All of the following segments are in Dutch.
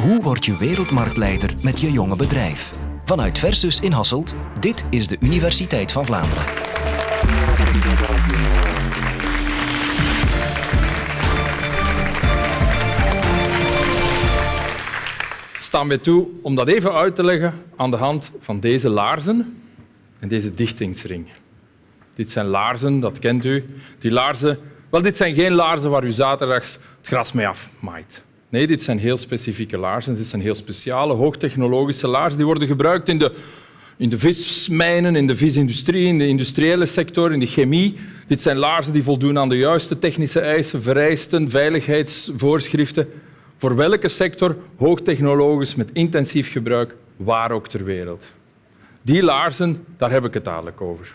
Hoe word je wereldmarktleider met je jonge bedrijf? Vanuit Versus in Hasselt, dit is de Universiteit van Vlaanderen. Sta mij toe om dat even uit te leggen aan de hand van deze laarzen en deze dichtingsring. Dit zijn laarzen, dat kent u. Die laarzen, wel, dit zijn geen laarzen waar u zaterdags het gras mee afmaait. Nee, dit zijn heel specifieke laarzen. Dit zijn heel speciale, hoogtechnologische laarzen. Die worden gebruikt in de, in de vismijnen, in de visindustrie, in de industriële sector, in de chemie. Dit zijn laarzen die voldoen aan de juiste technische eisen, vereisten, veiligheidsvoorschriften. Voor welke sector, hoogtechnologisch, met intensief gebruik, waar ook ter wereld. Die laarzen, daar heb ik het dadelijk over.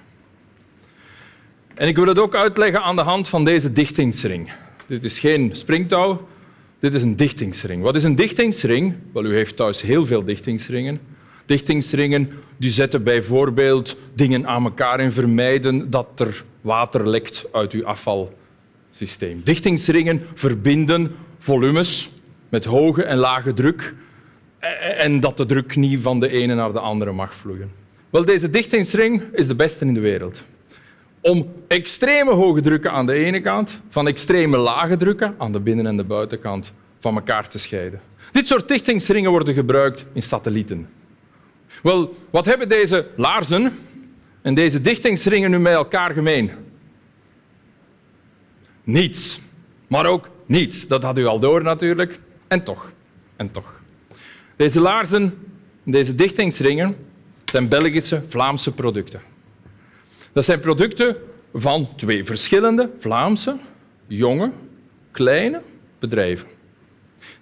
En ik wil het ook uitleggen aan de hand van deze dichtingsring. Dit is geen springtouw, dit is een dichtingsring. Wat is een dichtingsring? Wel, u heeft thuis heel veel dichtingsringen. Dichtingsringen die zetten bijvoorbeeld dingen aan elkaar en vermijden dat er water lekt uit uw afvalsysteem. Dichtingsringen verbinden volumes met hoge en lage druk en dat de druk niet van de ene naar de andere mag vloeien. Wel, deze dichtingsring is de beste in de wereld. Om extreme hoge drukken aan de ene kant van extreme lage drukken aan de binnen- en de buitenkant van elkaar te scheiden. Dit soort dichtingsringen worden gebruikt in satellieten. Wel, wat hebben deze laarzen en deze dichtingsringen nu met elkaar gemeen? Niets. Maar ook niets. Dat had u al door natuurlijk. En toch. En toch. Deze laarzen en deze dichtingsringen zijn Belgische, Vlaamse producten. Dat zijn producten van twee verschillende Vlaamse, jonge, kleine bedrijven.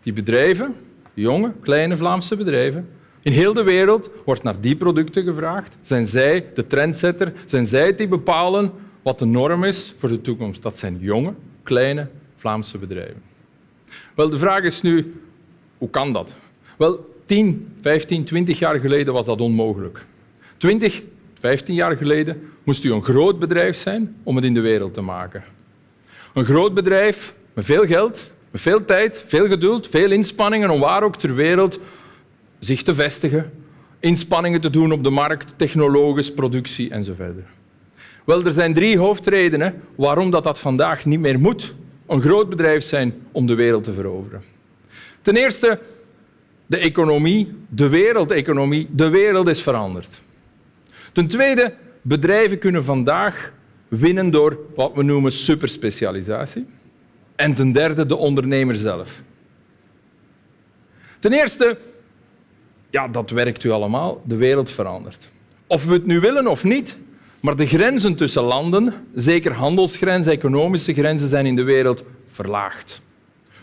Die bedrijven, jonge, kleine Vlaamse bedrijven, in heel de wereld wordt naar die producten gevraagd. Zijn zij de trendsetter? Zijn zij die bepalen wat de norm is voor de toekomst? Dat zijn jonge, kleine Vlaamse bedrijven. Wel, de vraag is nu, hoe kan dat? Wel, 10, 15, 20 jaar geleden was dat onmogelijk. 20, 15 jaar geleden moest u een groot bedrijf zijn om het in de wereld te maken. Een groot bedrijf met veel geld, met veel tijd, veel geduld, veel inspanningen om waar ook ter wereld zich te vestigen, inspanningen te doen op de markt, technologisch, productie enzovoort. Wel, er zijn drie hoofdredenen waarom dat, dat vandaag niet meer moet een groot bedrijf zijn om de wereld te veroveren. Ten eerste, de economie, de wereldeconomie, de wereld is veranderd. Ten tweede, bedrijven kunnen vandaag winnen door wat we noemen superspecialisatie. En ten derde, de ondernemer zelf. Ten eerste, ja, dat werkt u allemaal, de wereld verandert. Of we het nu willen of niet, maar de grenzen tussen landen, zeker handelsgrenzen, economische grenzen, zijn in de wereld verlaagd.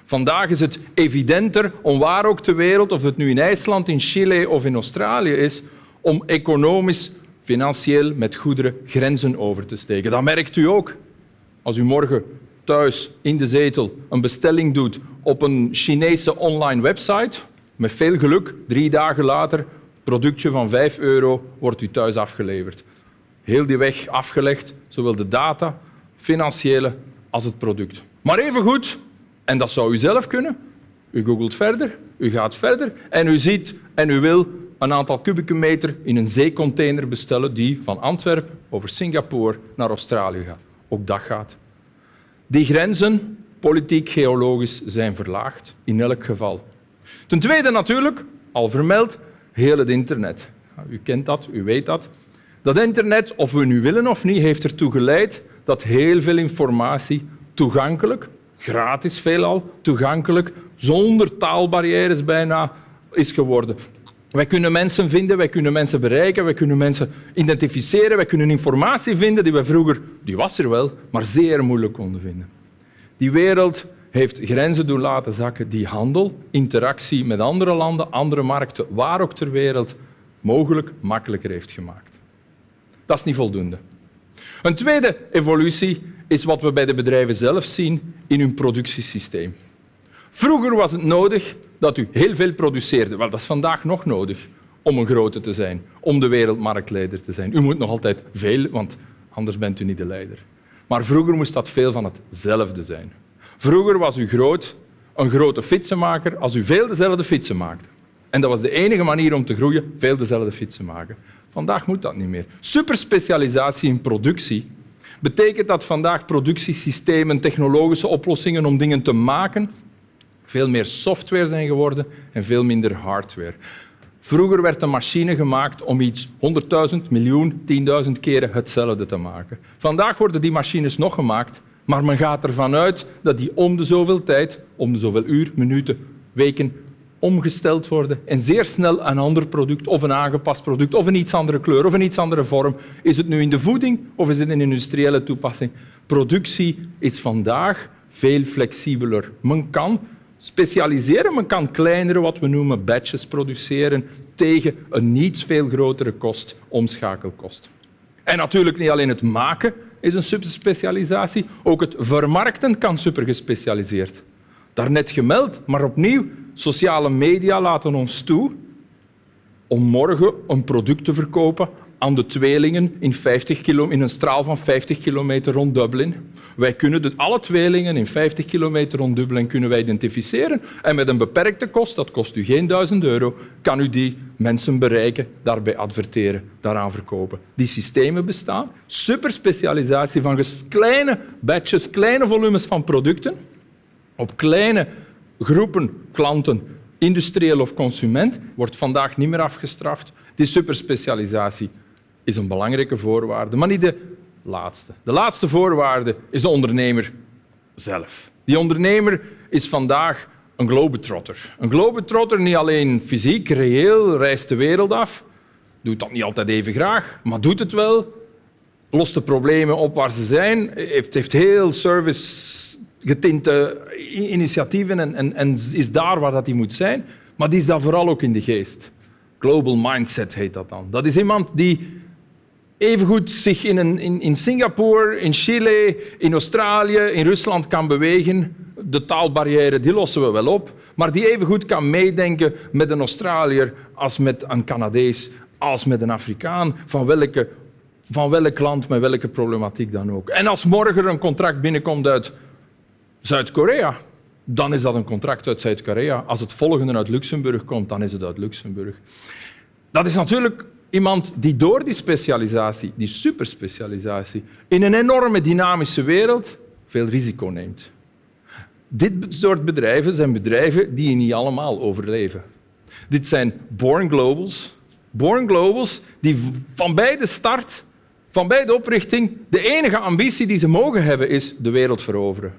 Vandaag is het evidenter om waar ook ter wereld, of het nu in IJsland, in Chile of in Australië is, om economisch, financieel met goederen grenzen over te steken. Dat merkt u ook. Als u morgen thuis in de zetel een bestelling doet op een Chinese online website, met veel geluk, drie dagen later, productje van 5 euro wordt u thuis afgeleverd. Heel die weg afgelegd, zowel de data, financiële als het product. Maar evengoed, en dat zou u zelf kunnen, u googelt verder, u gaat verder en u ziet en u wil een aantal kubieke meter in een zeecontainer bestellen die van Antwerpen over Singapore naar Australië gaat. Ook dat gaat. Die grenzen, politiek, geologisch, zijn verlaagd, in elk geval. Ten tweede natuurlijk, al vermeld, heel het internet. U kent dat, u weet dat. Dat internet, of we nu willen of niet, heeft ertoe geleid dat heel veel informatie toegankelijk, gratis veelal, toegankelijk, zonder taalbarrières bijna, is geworden. Wij kunnen mensen vinden, wij kunnen mensen bereiken, wij kunnen mensen identificeren, wij kunnen informatie vinden die we vroeger, die was er wel, maar zeer moeilijk konden vinden. Die wereld heeft grenzen doen laten zakken die handel, interactie met andere landen, andere markten, waar ook ter wereld, mogelijk makkelijker heeft gemaakt. Dat is niet voldoende. Een tweede evolutie is wat we bij de bedrijven zelf zien in hun productiesysteem. Vroeger was het nodig dat u heel veel produceerde. Wel, dat is vandaag nog nodig om een grote te zijn, om de wereldmarktleider te zijn. U moet nog altijd veel, want anders bent u niet de leider. Maar vroeger moest dat veel van hetzelfde zijn. Vroeger was u groot een grote fietsenmaker als u veel dezelfde fietsen maakte. En dat was de enige manier om te groeien, veel dezelfde fietsen maken. Vandaag moet dat niet meer. Superspecialisatie in productie betekent dat vandaag productiesystemen, technologische oplossingen om dingen te maken, veel meer software zijn geworden en veel minder hardware. Vroeger werd een machine gemaakt om iets 100.000, miljoen, 10.000 keren hetzelfde te maken. Vandaag worden die machines nog gemaakt, maar men gaat ervan uit dat die om de zoveel tijd, om de zoveel uur, minuten, weken omgesteld worden en zeer snel een ander product of een aangepast product of een iets andere kleur of een iets andere vorm. Is het nu in de voeding of is het een industriële toepassing? Productie is vandaag veel flexibeler. Men kan specialiseren, men kan kleinere, wat we noemen batches produceren tegen een niet veel grotere kost, omschakelkost. En natuurlijk niet alleen het maken is een superspecialisatie, ook het vermarkten kan supergespecialiseerd. Daarnet gemeld, maar opnieuw, sociale media laten ons toe om morgen een product te verkopen aan de tweelingen in, 50 kilo, in een straal van 50 kilometer rond Dublin. Wij kunnen de, alle tweelingen in 50 kilometer rond Dublin kunnen wij identificeren en met een beperkte kost, dat kost u geen duizend euro, kan u die mensen bereiken, daarbij adverteren, daaraan verkopen. Die systemen bestaan. Superspecialisatie van kleine batches, kleine volumes van producten op kleine groepen klanten, industrieel of consument, wordt vandaag niet meer afgestraft. Die superspecialisatie is een belangrijke voorwaarde, maar niet de laatste. De laatste voorwaarde is de ondernemer zelf. Die ondernemer is vandaag een globetrotter. Een globetrotter niet alleen fysiek, reëel, reist de wereld af, doet dat niet altijd even graag, maar doet het wel, lost de problemen op waar ze zijn, heeft, heeft heel service getinte initiatieven en, en, en, is daar waar dat die moet zijn. Maar die is dat vooral ook in de geest. Global mindset heet dat dan. Dat is iemand die evengoed zich in, een, in, in Singapore, in Chile, in Australië, in Rusland kan bewegen. De taalbarrière die lossen we wel op. Maar die evengoed kan meedenken met een Australiër als met een Canadees, als met een Afrikaan, van welke van welk land met welke problematiek dan ook. En als morgen een contract binnenkomt uit Zuid-Korea, dan is dat een contract uit Zuid-Korea. Als het volgende uit Luxemburg komt, dan is het uit Luxemburg. Dat is natuurlijk iemand die door die specialisatie, die superspecialisatie, in een enorme dynamische wereld veel risico neemt. Dit soort bedrijven zijn bedrijven die niet allemaal overleven. Dit zijn born globals. Born globals die van bij de start, van bij de oprichting, de enige ambitie die ze mogen hebben is de wereld veroveren.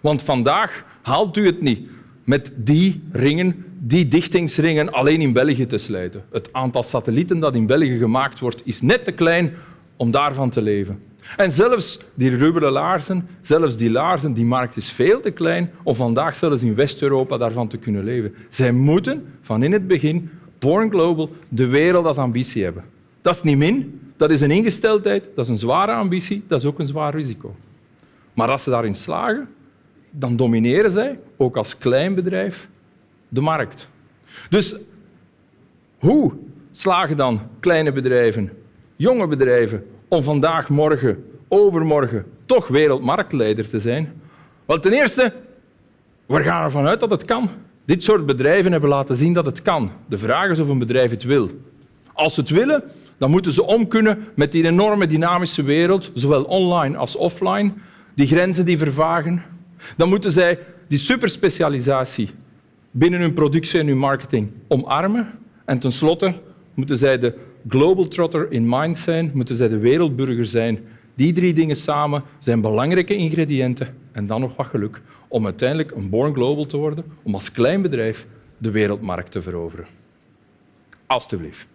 Want vandaag haalt u het niet met die ringen, die dichtingsringen alleen in België te sluiten. Het aantal satellieten dat in België gemaakt wordt, is net te klein om daarvan te leven. En zelfs die rubberen laarzen, zelfs die laarzen, die markt is veel te klein om vandaag zelfs in West-Europa daarvan te kunnen leven. Zij moeten van in het begin, Born Global, de wereld als ambitie hebben. Dat is niet min, dat is een ingesteldheid, dat is een zware ambitie, dat is ook een zwaar risico. Maar als ze daarin slagen, dan domineren zij, ook als klein bedrijf, de markt. Dus hoe slagen dan kleine bedrijven, jonge bedrijven, om vandaag, morgen, overmorgen toch wereldmarktleider te zijn? Wel, ten eerste, we gaan ervan uit dat het kan. Dit soort bedrijven hebben laten zien dat het kan. De vraag is of een bedrijf het wil. Als ze het willen, dan moeten ze om kunnen met die enorme dynamische wereld, zowel online als offline. Die grenzen die vervagen, dan moeten zij die superspecialisatie binnen hun productie en hun marketing omarmen. En tenslotte moeten zij de global trotter in mind zijn, moeten zij de wereldburger zijn. Die drie dingen samen zijn belangrijke ingrediënten en dan nog wat geluk om uiteindelijk een born global te worden, om als klein bedrijf de wereldmarkt te veroveren. Alsjeblieft.